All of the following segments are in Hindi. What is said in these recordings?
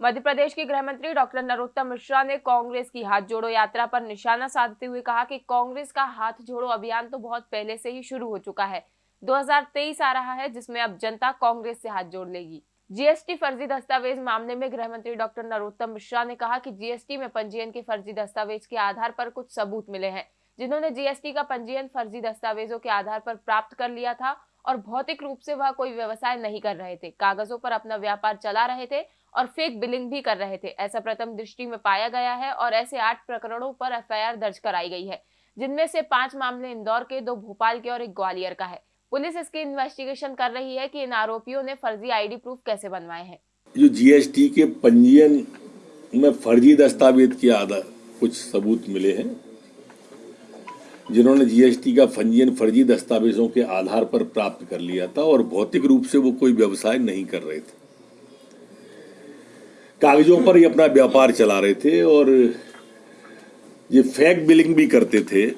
मध्य प्रदेश के गृह मंत्री डॉक्टर नरोत्तम मिश्रा ने कांग्रेस की हाथ जोड़ो यात्रा पर निशाना साधते हुए कहा कि कांग्रेस का हाथ जोड़ो अभियान तो बहुत पहले से ही शुरू हो चुका है। 2023 आ रहा है, जिसमें अब जनता कांग्रेस से हाथ जोड़ लेगी। जीएसटी फर्जी दस्तावेज़ मामले में गृह मंत्री डॉक्टर नरोत्तम मिश्रा ने कहा कि जीएसटी में पंजीयन के फर्जी दस्तावेज़ के आधार पर कुछ सबूत मिले हैं, जिन्होंने जीएसटी का पंजीयन फर्जी दस्तावेजों के आधार पर प्राप्त कर लिया था और भौतिक रूप से वह कोई व्यवसाय नहीं कर रहे थे। कागजों पर अपना व्यापार चला रहे थे और फेक बिलिंग भी कर रहे थे। ऐसा प्रथम दृष्टि में पाया गया है और ऐसे आठ प्रकरणों पर एफआईआर दर्ज कराई गई है, जिनमें से पाँच मामले इंदौर के, दो भोपाल के और एक ग्वालियर का है। पुलिस इसकी इन्वेस्टिगेशन कर रही है कि इन आरोपियों ने फर्जी आईडी प्रूफ कैसे बनवाए हैं। जो जीएसटी के पंजीयन में फर्जी दस्तावेज़ के आधार कुछ सबूत मिले हैं, जिन्होंने जीएसटी का पंजीयन फर्जी दस्तावेजों के आधार पर प्राप्त कर लिया था और भौतिक रूप से वो कोई व्यवसाय नहीं कर रहे थे। कागजों पर ही अपना व्यापार चला रहे थे और ये फेक बिलिंग भी करते थे।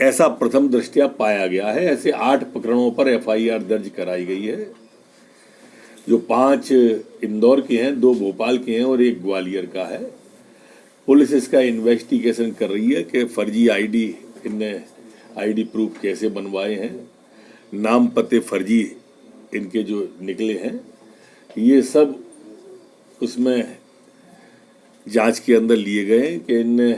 ऐसा प्रथम दृष्टिया पाया गया है। ऐसे आठ प्रकरणों पर एफआईआर दर्ज कराई गई है, जो पाँच इंदौर के हैं, दो भोपाल के हैं और एक ग्वालियर का है। पुलिस इसका इन्वेस्टिगेशन कर रही है कि फर्जी आईडी इनने आईडी प्रूफ कैसे बनवाए हैं। नाम पते फर्जी इनके जो निकले हैं। ये सब उसमें जाँच के अंदर लिए गए कि इन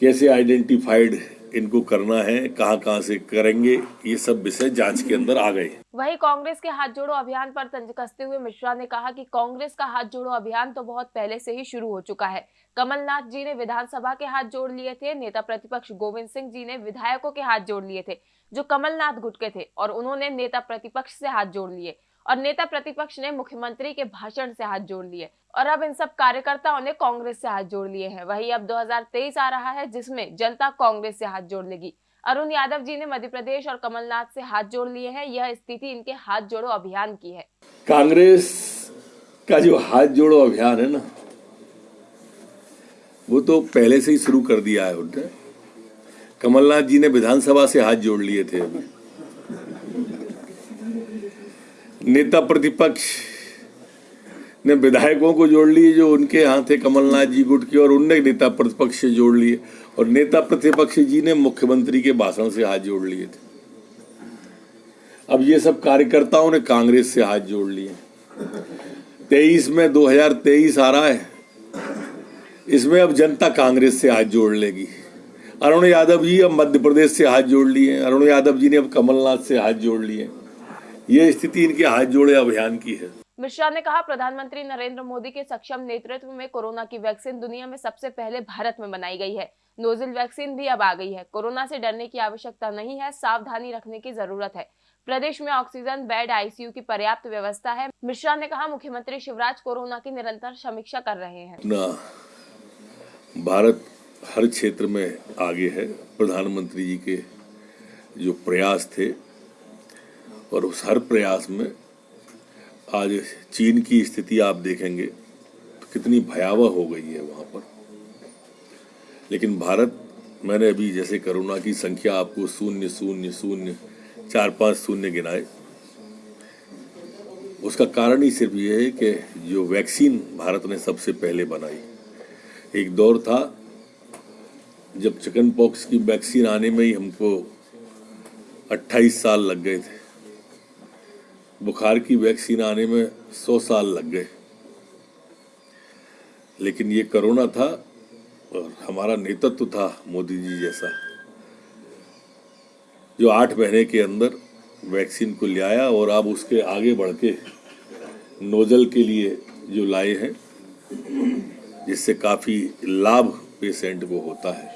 कैसे आइडेंटिफाइड इनको करना है, कहाँ कहाँ से करेंगे, ये सब विषय जाँच के अंदर आ गए। वहीं कांग्रेस के हाथ जोड़ो अभियान पर तंज कसते हुए मिश्रा ने कहा कि कांग्रेस का हाथ जोड़ो अभियान तो बहुत पहले से ही शुरू हो चुका है। कमलनाथ जी ने विधानसभा के हाथ जोड़ लिए थे, नेता प्रतिपक्ष गोविंद सिंह जी ने विधायकों के हाथ जोड़ लिए थे, जो कमलनाथ गुटके थे, और उन्होंने नेता प्रतिपक्ष से हाथ जोड़ लिए। और नेता प्रतिपक्ष ने मुख्यमंत्री के भाषण से हाथ जोड़ लिए और अब इन सब कार्यकर्ताओं ने कांग्रेस से हाथ जोड़ लिए हैं। वही अब 2023 आ रहा है, जिसमें जनता कांग्रेस से हाथ जोड़ लेगी। अरुण यादव जी ने मध्य प्रदेश और कमलनाथ से हाथ जोड़ लिए हैं। यह स्थिति इनके हाथ जोड़ो अभियान की है। कांग्रेस का जो हाथ जोड़ो अभियान है ना, वो तो पहले से ही शुरू कर दिया है उन्होंने। कमलनाथ जी ने विधानसभा से हाथ जोड़ लिए थे अभी। नेता प्रतिपक्ष ने विधायकों को जोड़ लिए, जो उनके यहाँ थे कमलनाथ जी गुट के, और उनने नेता प्रतिपक्ष से जोड़ लिए, और नेता प्रतिपक्ष जी ने मुख्यमंत्री के भाषण से हाथ जोड़ लिए थे। अब ये सब कार्यकर्ताओं ने कांग्रेस से हाथ जोड़ लिए। तेईस में 2023 आ रहा है। इसमें अब जनता कांग्रेस से हाथ जोड़ लेगी। अरुण यादव जी अब मध्य प्रदेश से हाथ जोड़ लिए अरुण यादव जी ने अब कमलनाथ से हाथ जोड़ लिए ये स्थिति इनके हाथ जोड़े अभियान की है। मिश्रा ने कहा प्रधानमंत्री नरेंद्र मोदी के सक्षम नेतृत्व में कोरोना की वैक्सीन दुनिया में सबसे पहले भारत में बनाई गई है। नोजिल वैक्सीन भी अब आ गई है। कोरोना से डरने की आवश्यकता नहीं है सावधानी रखने की ज़रूरत है। प्रदेश में ऑक्सीजन बेड आईसीयू की पर्याप्त व्यवस्था है। मिश्रा ने कहा मुख्यमंत्री शिवराज कोरोना की निरंतर समीक्षा कर रहे हैं। ना भारत हर क्षेत्र में आगे है। प्रधानमंत्री जी के जो प्रयास थे और उस हर प्रयास में आज चीन की स्थिति आप देखेंगे तो कितनी भयावह हो गई है वहाँ पर। लेकिन भारत, मैंने अभी जैसे कोरोना की संख्या आपको शून्य शून्य शून्य, चार, पाँच, शून्य गिनाए उसका कारण ही सिर्फ़ ये है कि जो वैक्सीन भारत ने सबसे पहले बनाई, एक दौर था जब चिकन पॉक्स की वैक्सीन आने में ही हमको 28 साल लग गए थे। बुखार की वैक्सीन आने में सौ साल लग गए। लेकिन ये कोरोना था और हमारा नेतृत्व था मोदी जी जैसा। जो आठ महीने के अंदर वैक्सीन को ले आया और अब उसके आगे बढ़ के नोजल के लिए जो लाए हैं, जिससे काफ़ी लाभ पेशेंट को होता है।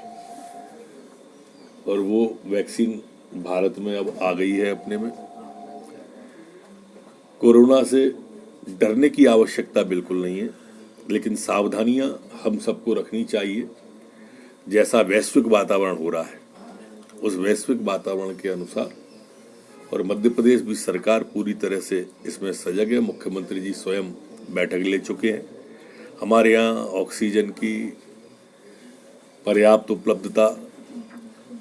और वो वैक्सीन भारत में अब आ गई है अपने में। कोरोना से डरने की आवश्यकता बिल्कुल नहीं है, लेकिन सावधानियाँ हम सबको रखनी चाहिए। जैसा वैश्विक वातावरण हो रहा है, उस वैश्विक वातावरण के अनुसार, और मध्य प्रदेश भी सरकार पूरी तरह से इसमें सजग है। मुख्यमंत्री जी स्वयं बैठक ले चुके हैं। हमारे यहाँ ऑक्सीजन की पर्याप्त उपलब्धता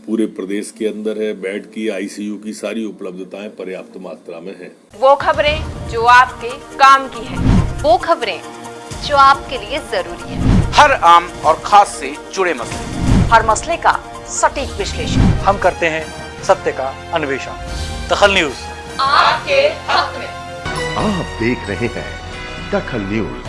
पूरे प्रदेश के अंदर है बेड की आईसीयू की सारी उपलब्धताएँ पर्याप्त मात्रा में है। वो खबरें जो आपके काम की है। वो खबरें जो आपके लिए ज़रूरी है। हर आम और खास से जुड़े मसले। हर मसले का सटीक विश्लेषण। हम करते हैं सत्य का अन्वेषण। दखल न्यूज़। आपके हक में। आप देख रहे हैं दखल न्यूज़।